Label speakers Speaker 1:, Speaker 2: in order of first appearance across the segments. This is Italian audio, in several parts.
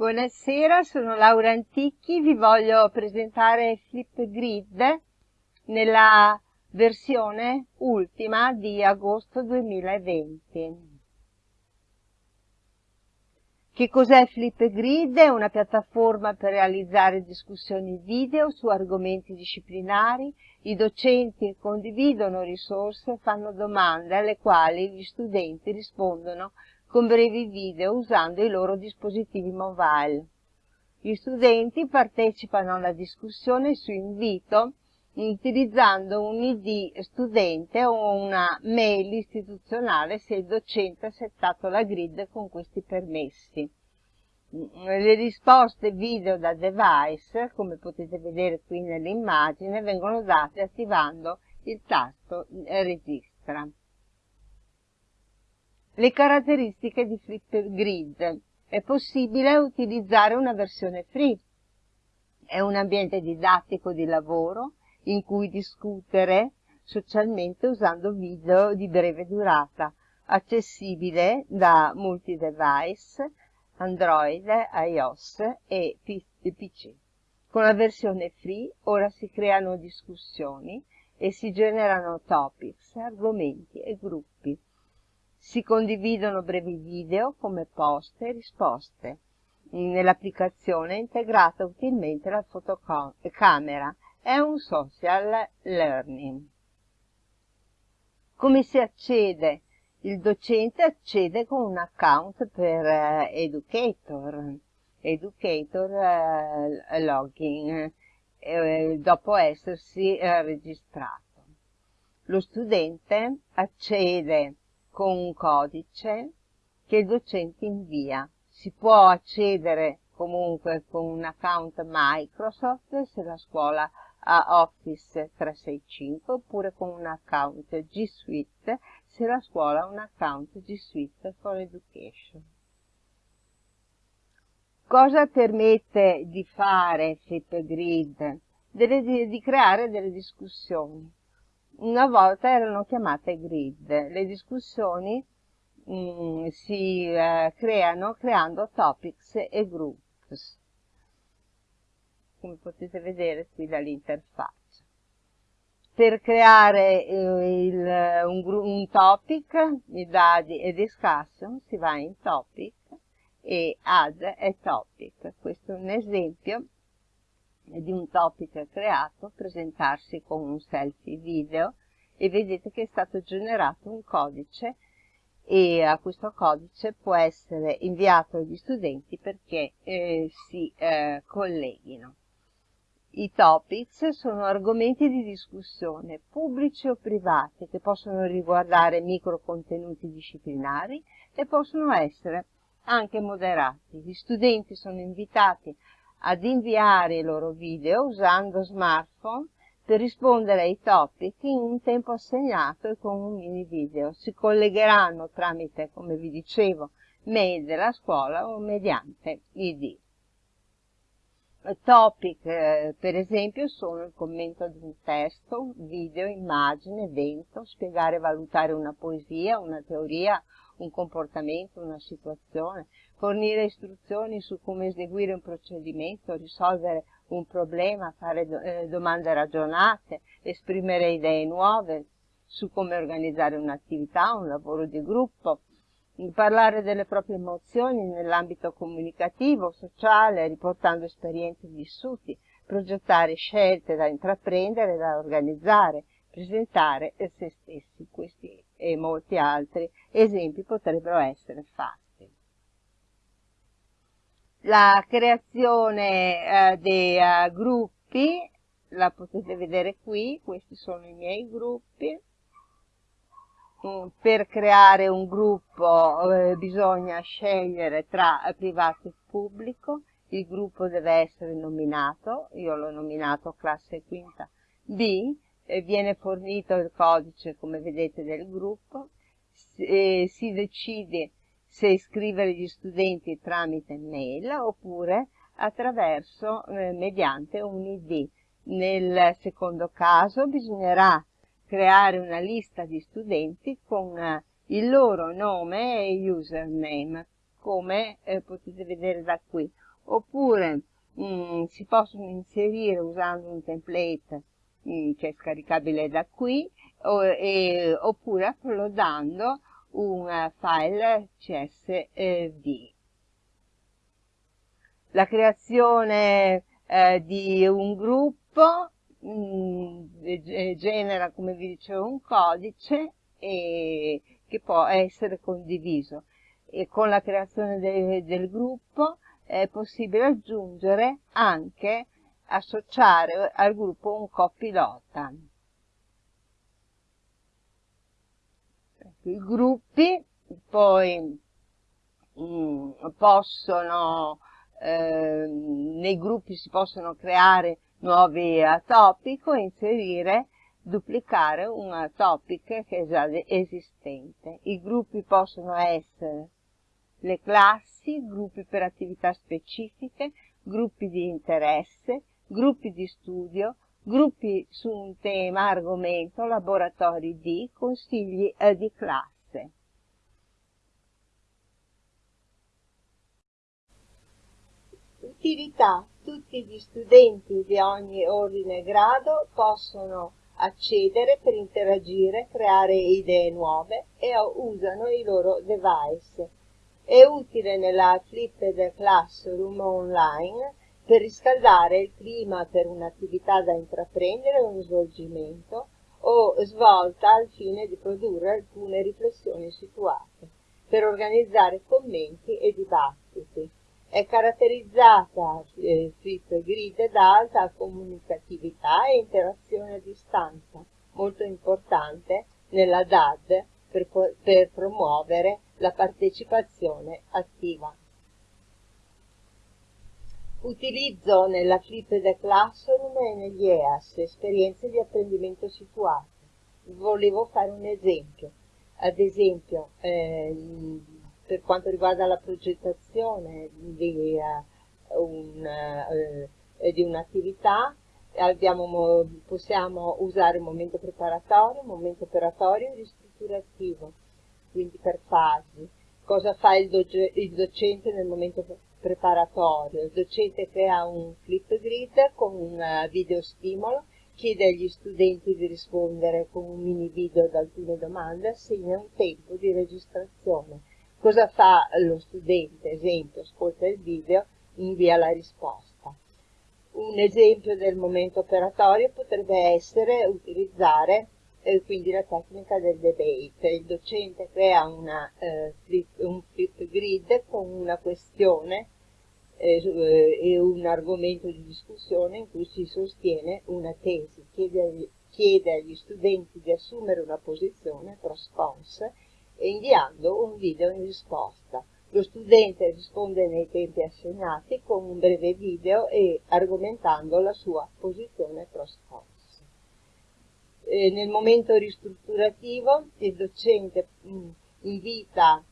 Speaker 1: Buonasera, sono Laura Anticchi, vi voglio presentare Flipgrid nella versione ultima di agosto 2020. Che cos'è Flipgrid? È una piattaforma per realizzare discussioni video su argomenti disciplinari. I docenti condividono risorse e fanno domande alle quali gli studenti rispondono con brevi video usando i loro dispositivi mobile. Gli studenti partecipano alla discussione su invito utilizzando un ID studente o una mail istituzionale se il docente ha settato la grid con questi permessi. Le risposte video da device, come potete vedere qui nell'immagine, vengono date attivando il tasto Registra. Le caratteristiche di Flipgrid. È possibile utilizzare una versione free. È un ambiente didattico di lavoro in cui discutere socialmente usando video di breve durata, accessibile da multi-device, Android, iOS e PC. Con la versione free ora si creano discussioni e si generano topics, argomenti e gruppi si condividono brevi video come post e risposte. Nell'applicazione è integrata utilmente la fotocamera. È un social learning. Come si accede? Il docente accede con un account per eh, Educator, Educator eh, Login, eh, dopo essersi eh, registrato. Lo studente accede con un codice che il docente invia. Si può accedere comunque con un account Microsoft se la scuola ha Office 365 oppure con un account G Suite se la scuola ha un account G Suite for Education. Cosa permette di fare Flipgrid? Di, di creare delle discussioni una volta erano chiamate grid. Le discussioni mh, mm, si eh, creano creando topics e groups, come potete vedere qui dall'interfaccia. Per creare eh, il, un, un, topic, da e discussion, si va in topic e add a topic. Questo è un esempio di un topic creato, presentarsi con un selfie video e vedete che è stato generato un codice e a questo codice può essere inviato agli studenti perché eh, si eh, colleghino. I topics sono argomenti di discussione pubblici o privati che possono riguardare micro contenuti disciplinari e possono essere anche moderati. Gli studenti sono invitati ad inviare i loro video usando smartphone per rispondere ai topic in un tempo assegnato e con un mini video. Si collegheranno tramite, come vi dicevo, mail della scuola o mediante ID. Topic, eh, per esempio, sono il commento di un testo, video, immagine, evento, spiegare e valutare una poesia, una teoria, un comportamento, una situazione, fornire istruzioni su come eseguire un procedimento, risolvere un problema, fare eh, domande ragionate, esprimere idee nuove su come organizzare un'attività, un lavoro di gruppo, parlare delle proprie emozioni nell'ambito comunicativo, sociale, riportando esperienze vissuti, progettare scelte da intraprendere, da organizzare, presentare se stessi. Questi e molti altri esempi potrebbero essere fatti. La creazione eh, dei uh, gruppi. La potete vedere qui, questi sono i miei gruppi. Mm, per creare un gruppo eh, bisogna scegliere tra privato e pubblico, il gruppo deve essere nominato, io l'ho nominato classe quinta B, viene fornito il codice, come vedete, del gruppo, e si decide se iscrivere gli studenti tramite mail oppure attraverso, eh, mediante un ID. Nel secondo caso bisognerà creare una lista di studenti con eh, il loro nome e username, come eh, potete vedere da qui. oppure mh, mm, si possono inserire usando un template mh, mm, che è scaricabile da qui o, e, oppure uploadando un file CSV. La creazione eh, di un gruppo mh, mm, genera, come vi dicevo, un codice e, che può essere condiviso e con la creazione de, del gruppo è possibile aggiungere anche associare al gruppo un copilota. Gruppi poi mh, mm, possono, eh, nei gruppi si possono creare nuovi topic o inserire, duplicare un topic che è già esistente. I gruppi possono essere le classi, gruppi per attività specifiche, gruppi di interesse, gruppi di studio, gruppi su un tema, argomento, laboratori di, consigli eh, di classe. Utilità. Tutti gli studenti di ogni ordine e grado possono accedere per interagire, creare idee nuove e usano i loro device. È utile nella Flipped Classroom online per riscaldare il clima per un'attività da intraprendere o svolgimento o svolta al fine di produrre alcune riflessioni situate, per organizzare commenti e dibattiti. È caratterizzata eh, Flipgrid da alta comunicatività e interazione a distanza, molto importante nella DAD per, per promuovere la partecipazione attiva. Utilizzo nella Flipped Classroom e negli EAS esperienze di apprendimento situate. Volevo fare un esempio. Ad esempio, eh, per quanto riguarda la progettazione di, uh, un, uh, un'attività, abbiamo, possiamo usare un momento preparatorio, un momento operatorio e ristrutturativo, quindi per fasi. Cosa fa il, il docente nel momento? Preparatorio. Il docente crea un flip grid con un eh, video stimolo, chiede agli studenti di rispondere con un mini video ad alcune domande, assegna un tempo di registrazione. Cosa fa lo studente? Esempio, ascolta il video, invia la risposta. Un esempio del momento operatorio potrebbe essere utilizzare eh, quindi la tecnica del debate. Il docente crea una, eh, flip, un flip grid con una questione eh, eh, e un argomento di discussione in cui si sostiene una tesi, chiede agli, chiede agli studenti di assumere una posizione pros cons e inviando un video in risposta. Lo studente risponde nei tempi assegnati con un breve video e argomentando la sua posizione pros cons eh, nel momento ristrutturativo il docente mh, mm, invita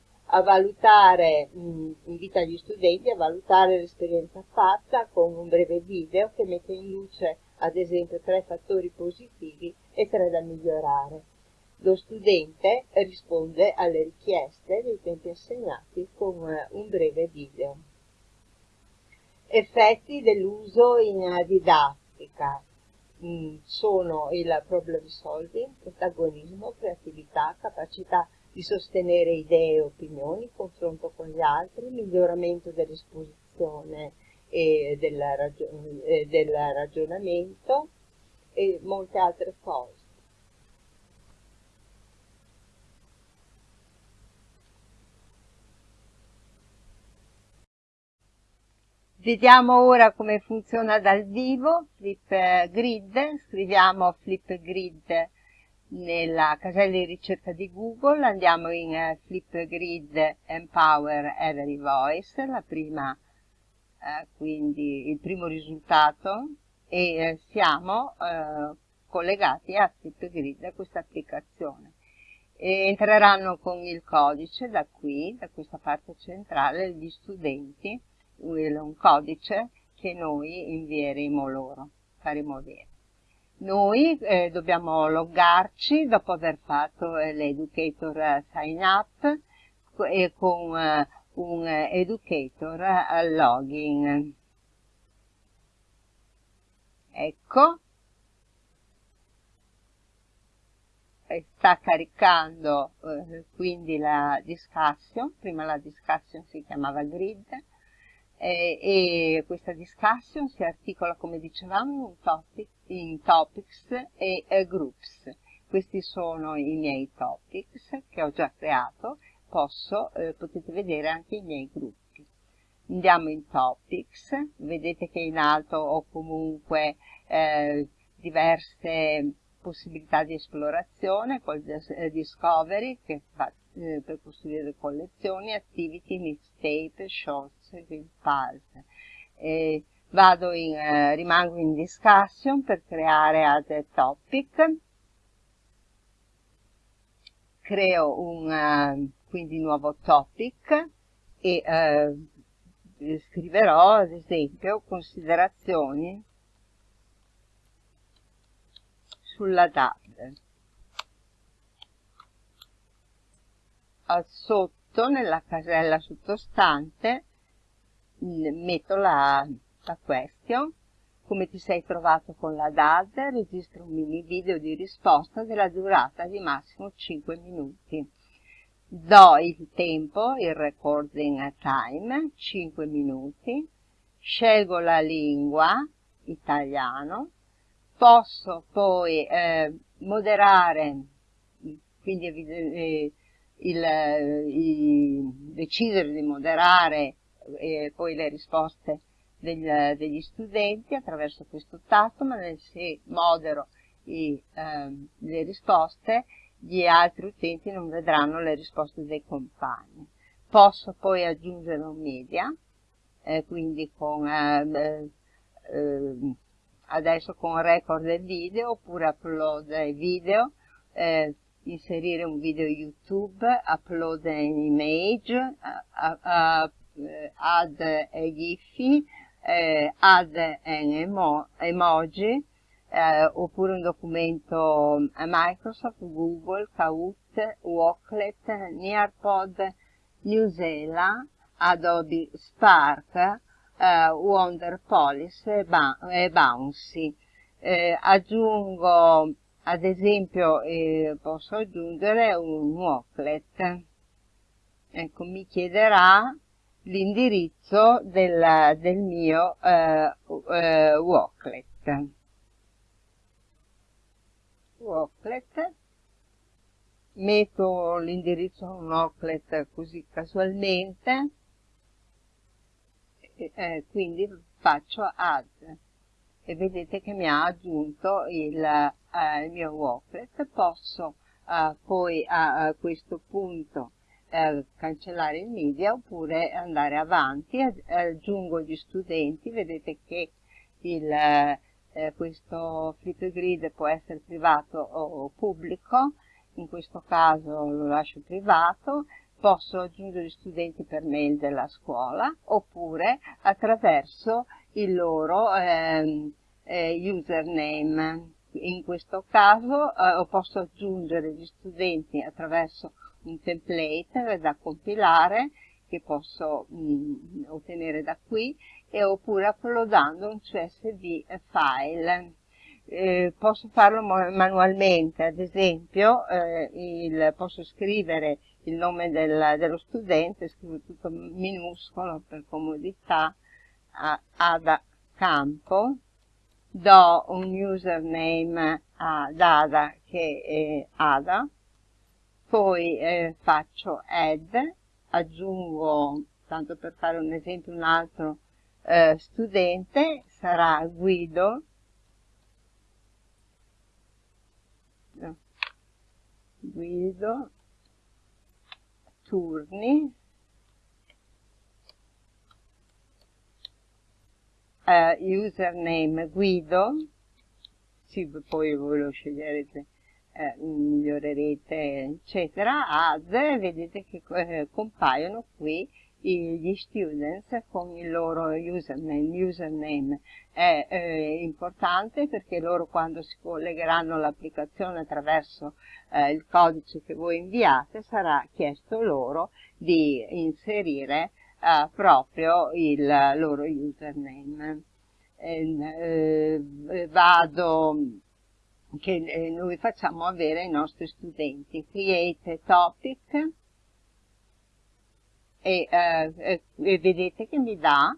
Speaker 1: valutare, mh, invita gli studenti a valutare l'esperienza fatta con un breve video che mette in luce ad esempio tre fattori positivi e tre da migliorare. Lo studente risponde alle richieste dei tempi assegnati con un breve video. Effetti dell'uso in didattica. Mm, sono il problem solving, protagonismo, creatività, capacità di sostenere idee e opinioni, confronto con gli altri, miglioramento dell'esposizione e del, ragion del ragionamento e molte altre cose. Vediamo ora come funziona dal vivo Flipgrid, scriviamo Flipgrid nella casella di ricerca di Google, andiamo in uh, Flipgrid Empower Every Voice, la prima, uh, quindi il primo risultato. E uh, siamo collegati a Flipgrid, a questa applicazione. E entreranno con il codice da qui, da questa parte centrale, gli studenti un codice che noi invieremo loro, faremo avere. Noi eh, dobbiamo loggarci dopo aver fatto eh, l'educator sign up e con eh, un educator login. Ecco, sta caricando eh, quindi la discussion, prima la discussion si chiamava grid, eh, e questa discussion si articola come dicevamo in, topic, in topics e eh, groups. Questi sono i miei topics che ho già creato, Posso, eh, potete vedere anche i miei gruppi. Andiamo in topics, vedete che in alto ho comunque eh, diverse possibilità di esplorazione, col eh, discovery che fa eh, per costruire collezioni, activity, mixtape, shorts, pulse. Vado in, eh, rimango in discussion per creare altri topic, creo un uh, quindi nuovo topic e uh, scriverò ad esempio considerazioni sulla DAD. Al sotto, nella casella sottostante, metto la, la question. Come ti sei trovato con la DAD, registra un mini video di risposta della durata di massimo 5 minuti. Do il tempo, il recording time, 5 minuti, scelgo la lingua, italiano, posso poi eh, moderare, quindi eh, il, il, decidere di moderare eh, poi le risposte del, degli studenti attraverso questo tasto, ma se modero i, eh, le risposte gli altri utenti non vedranno le risposte dei compagni. Posso poi aggiungere un media, eh, quindi con eh, adesso con record del video oppure upload video, eh, inserire un video YouTube, upload an image, uh, uh, add a GIF, eh, add an emo emoji, eh, oppure un documento a Microsoft, Google, Kahoot, Walklet, Nearpod, Newsela, Adobe Spark, eh, Wonder Police e Bouncy. Eh, aggiungo ad esempio eh, posso aggiungere un walklet ecco mi chiederà l'indirizzo del, del, mio eh, eh, walklet. Walklet. Metto l'indirizzo a un walklet così casualmente. Eh, quindi faccio add. E vedete che mi ha aggiunto il, eh, il mio walklet. Posso eh, poi a, a, questo punto eh, cancellare il media oppure andare avanti. Aggiungo gli studenti vedete che il, eh, questo flipgrid può essere privato o pubblico. In questo caso lo lascio privato. Posso aggiungere gli studenti per mail della scuola oppure attraverso il loro eh, eh, username. In questo caso eh, posso aggiungere gli studenti attraverso un template da compilare che posso mh, mm, ottenere da qui e oppure uploadando un CSV file. Eh, posso farlo manualmente, ad esempio eh, il, posso scrivere il nome del, dello studente, scrivo tutto minuscolo per comodità, a, Ada Campo, do un username ad Ada che è Ada, poi eh, faccio add, aggiungo, tanto per fare un esempio, un altro eh, studente, sarà Guido, Guido, turni. Uh, username Guido. Sì, poi voi lo sceglierete eh, migliorerete eccetera add vedete che eh, compaiono qui gli students con il loro username. Username è eh, importante perché loro quando si collegheranno all'applicazione attraverso eh, il codice che voi inviate sarà chiesto loro di inserire eh, proprio il loro username. Eh, vado che eh, noi facciamo avere ai nostri studenti. Create topic e, eh, e vedete che mi dà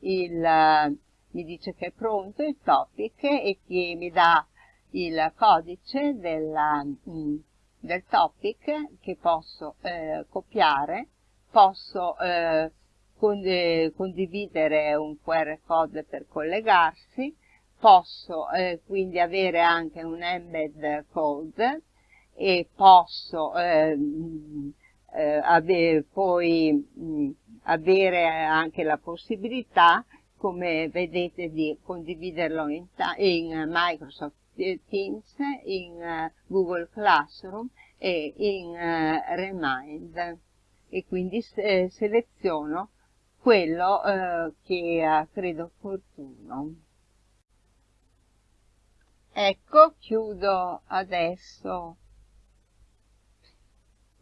Speaker 1: il, mi dice che è pronto il topic e che mi dà il codice della, mm, del topic che posso eh, copiare, posso eh, condividere un QR code per collegarsi, posso eh, quindi avere anche un embed code e posso eh, eh, ave poi mh, avere anche la possibilità come vedete di condividerlo in, in Microsoft Teams, in uh, Google Classroom e in uh, Remind e quindi se seleziono quello uh, che credo opportuno. Ecco, chiudo adesso,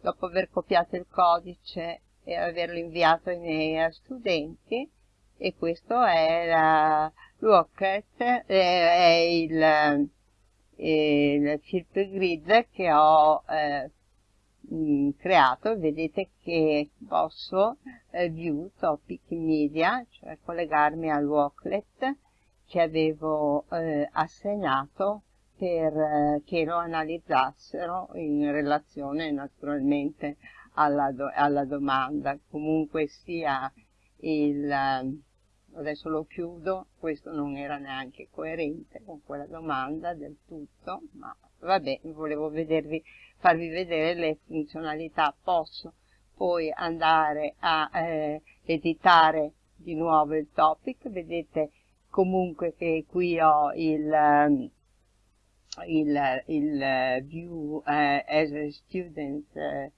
Speaker 1: dopo aver copiato il codice e averlo inviato ai miei studenti, e questo è la Rocket, eh, è il, il flip grid che ho eh, creato, vedete che posso eh, view topic media, cioè collegarmi al Walklet che avevo eh, assegnato per eh, che lo analizzassero in relazione naturalmente alla, do alla domanda. Comunque sia il, eh, adesso lo chiudo, questo non era neanche coerente con quella domanda del tutto, ma vabbè, volevo vedervi, farvi vedere le funzionalità. Posso poi andare a eh, editare di nuovo il topic, vedete comunque che qui ho il, ehm, il, il view eh, as a student eh,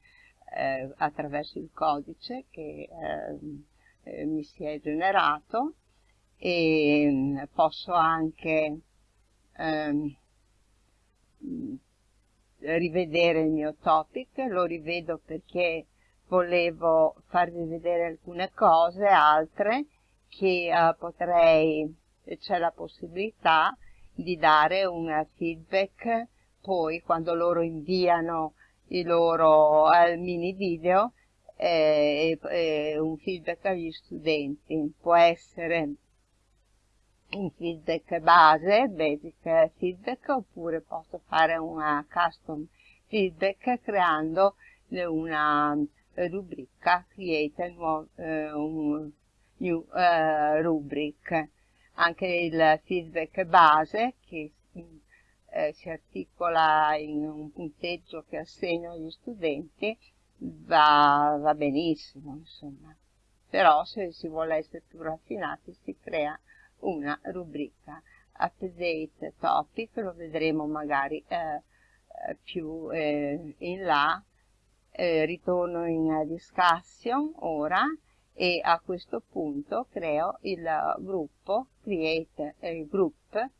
Speaker 1: eh, attraverso il codice che ehm, eh, mi si è generato. E mm, posso anche ehm, rivedere il mio topic, lo rivedo perché volevo farvi vedere alcune cose, altre che uh, potrei c'è la possibilità di dare un feedback poi quando loro inviano i loro eh, mini video eh, eh, un feedback agli studenti. Può essere un feedback base, basic feedback, oppure posso fare una custom feedback creando una rubrica, create un new uh, rubric anche il feedback base che eh, si articola in un punteggio che assegno agli studenti va, va benissimo insomma. Però se si vuole essere più raffinati si crea una rubrica update topic lo vedremo magari eh, eh più eh, in là. Eh, ritorno in discussion ora e a questo punto creo il gruppo, create group,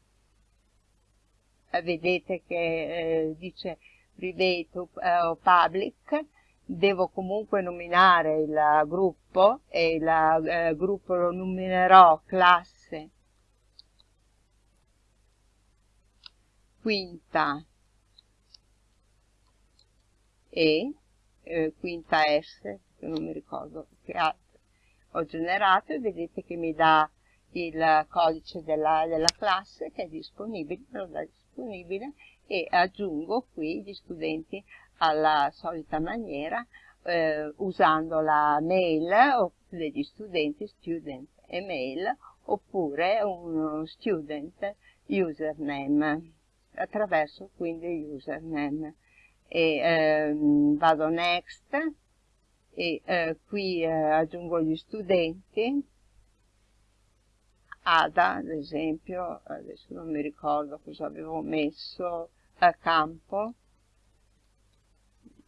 Speaker 1: vedete che eh, dice private o eh, public, devo comunque nominare il gruppo e il eh, gruppo lo nominerò classe. Quinta. E, eh, quinta S, non mi ricordo che altro ho generato e vedete che mi dà il codice della, della classe che è disponibile, disponibile e aggiungo qui gli studenti alla solita maniera eh, usando la mail degli studenti, student email, oppure uno student username, attraverso quindi username. E ehm, vado next, e eh, qui eh, aggiungo gli studenti. Ada ad esempio adesso non mi ricordo cosa avevo messo a campo.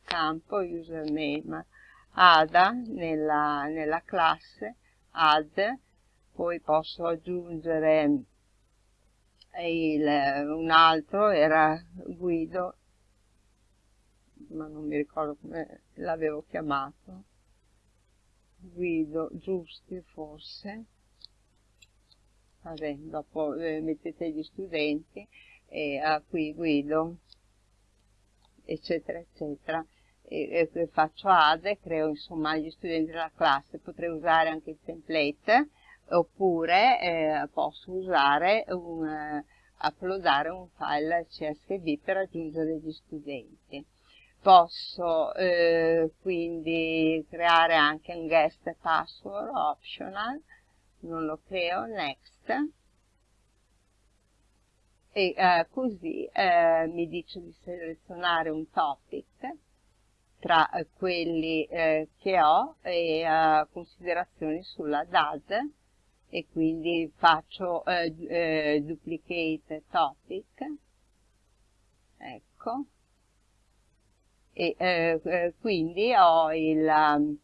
Speaker 1: Campo username. Ada nella, nella classe, add, poi posso aggiungere il, un altro, era Guido, ma non mi ricordo come l'avevo chiamato, Guido Giusti forse, vabbè, dopo eh, mettete gli studenti, e ah, qui Guido, eccetera, eccetera. E, e faccio add, creo insomma gli studenti della classe, potrei usare anche il template, oppure eh, posso usare un, eh, uploadare un file CSV per aggiungere gli studenti. Posso eh, quindi creare anche un guest password optional, non lo creo, next, e eh, così eh, mi dice di selezionare un topic tra quelli eh, che ho e eh, considerazioni sulla DAD e quindi faccio eh, eh, duplicate topic. Ecco e eh, quindi ho il, um,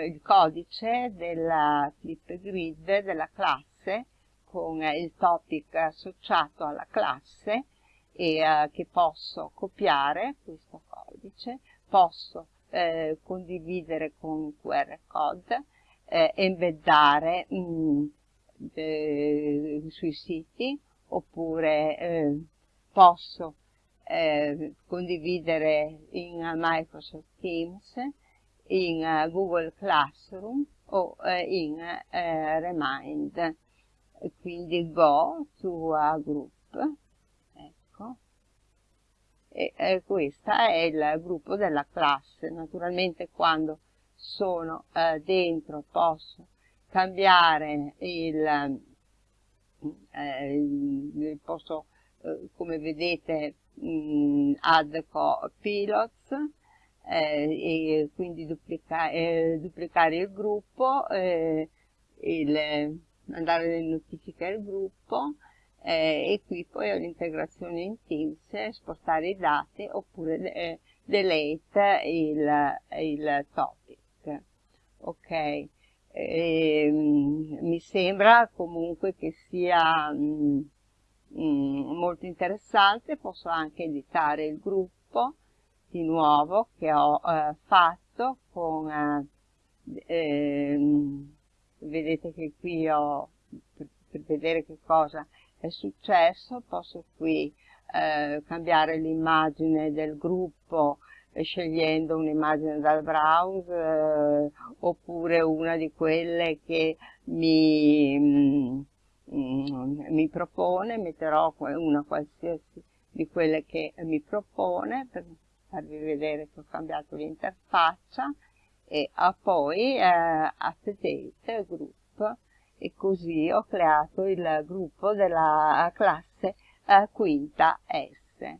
Speaker 1: il codice della flip grid della classe con il topic associato alla classe e uh, che posso copiare questo codice, posso eh, condividere con QR code, eh, embeddare mh, mm, eh, sui siti oppure eh, posso eh, condividere in Microsoft Teams, in uh, Google Classroom o in Remind. Quindi go to a group ecco. E, questo è il gruppo della classe. Naturalmente quando sono eh, dentro posso cambiare il, eh, posso eh, come vedete mh, add pilots eh, e quindi duplica, eh, duplicare il gruppo eh, il mandare le notifiche al gruppo eh, e qui poi ho l'integrazione in Teams, spostare i dati oppure delete il, il topic. Ok, eh, mi sembra comunque che sia mh, mm, mh, mm, molto interessante, posso anche editare il gruppo di nuovo che ho eh, fatto con eh, ehm, vedete che qui ho, per, per vedere che cosa è successo, posso qui eh, cambiare l'immagine del gruppo eh, scegliendo un'immagine dal browser eh, oppure una di quelle che mi, mm, mi propone, metterò una qualsiasi di quelle che mi propone per farvi vedere che ho cambiato l'interfaccia e a poi eh, update group e così ho creato il gruppo della classe eh, quinta S.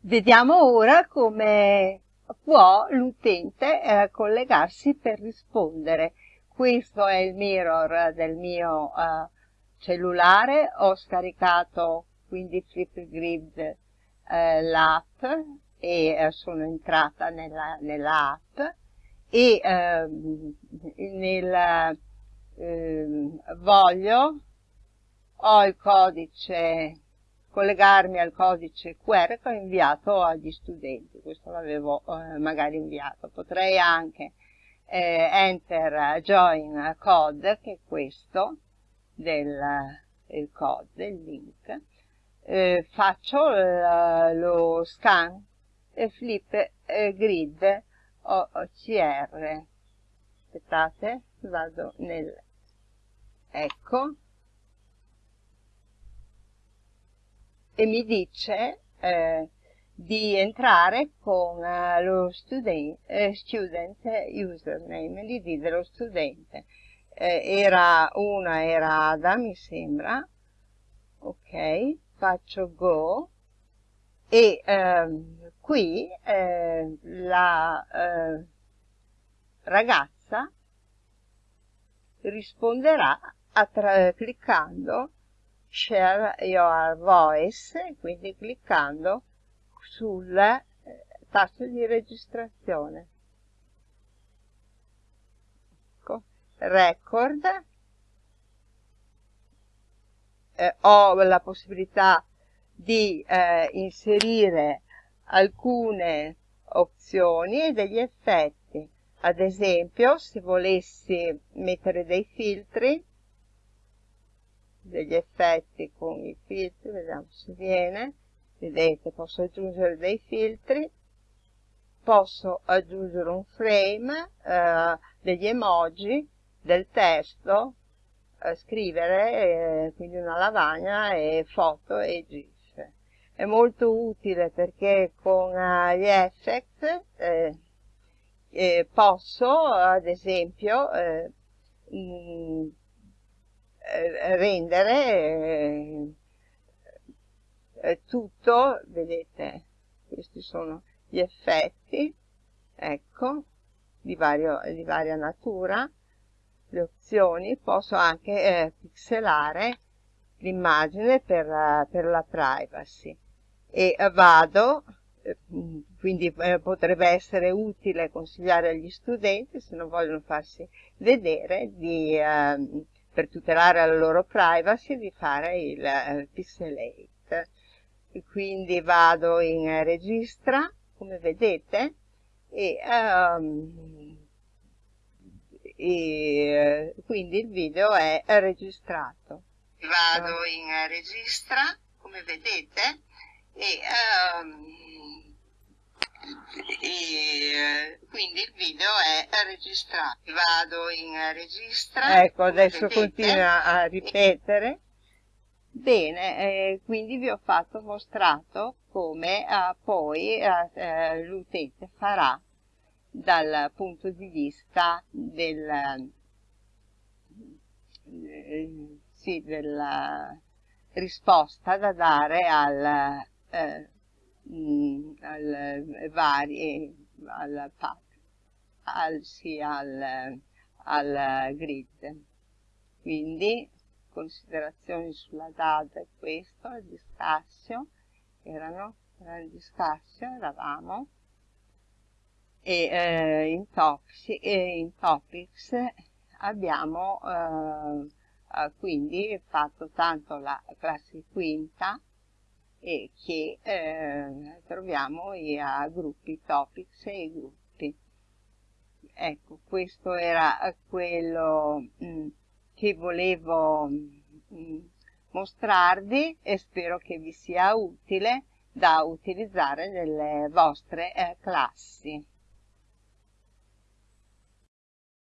Speaker 1: Vediamo ora come può l'utente eh, collegarsi per rispondere. Questo è il mirror del mio eh, cellulare, ho scaricato quindi Flipgrid eh, l'app e eh, sono entrata nella, nella app e ehm, nel eh, voglio ho il codice collegarmi al codice QR che ho inviato agli studenti. Questo l'avevo eh, magari inviato. Potrei anche eh, enter join code che è questo del il code, il link. Eh, faccio lo scan e flip grid OCR aspettate vado nel ecco e mi dice eh, di entrare con uh, lo student, eh, student username l'id dello studente. Eh, era una era Ada mi sembra. Ok faccio go. E ehm, qui eh, la eh, ragazza risponderà cliccando share your voice, quindi cliccando sul eh, tasto di registrazione. Ecco, record, eh, ho la possibilità di eh, inserire alcune opzioni e degli effetti. Ad esempio, se volessi mettere dei filtri, degli effetti con i filtri, vediamo se viene, vedete posso aggiungere dei filtri, posso aggiungere un frame, eh, degli emoji, del testo, eh, scrivere, eh, quindi una lavagna e foto e gif. È molto utile perché con uh, gli effect eh, eh, posso ad esempio eh, mh, eh, rendere eh, tutto, vedete, questi sono gli effetti, ecco, di, vario, di varia natura, le opzioni, posso anche eh, pixelare l'immagine per, per, la privacy. E vado, eh, quindi eh, potrebbe essere utile consigliare agli studenti se non vogliono farsi vedere di, eh, per tutelare la loro privacy di fare il eh, pixelate. Quindi vado in registra come vedete e, um, e quindi il video è registrato. Vado in registra come vedete e, um, e quindi il video è registrato. Vado in registra. Ecco adesso continua a ripetere. Bene, eh, quindi vi ho fatto mostrato come eh, poi eh, eh, l'utente farà dal punto di vista del, eh, sì, della risposta da dare al, eh, mh, al vari al, al, sì, al, al grid. Quindi considerazioni sulla DAD e questo, il discassio, erano, era il discassio, eravamo, e eh, in, toxic, e in topics abbiamo eh, eh, quindi fatto tanto la classe quinta e che eh, troviamo i gruppi topics e gruppi. Ecco, questo era quello mh, mm, che volevo mh, mm, mostrarvi e spero che vi sia utile da utilizzare nelle vostre eh, classi.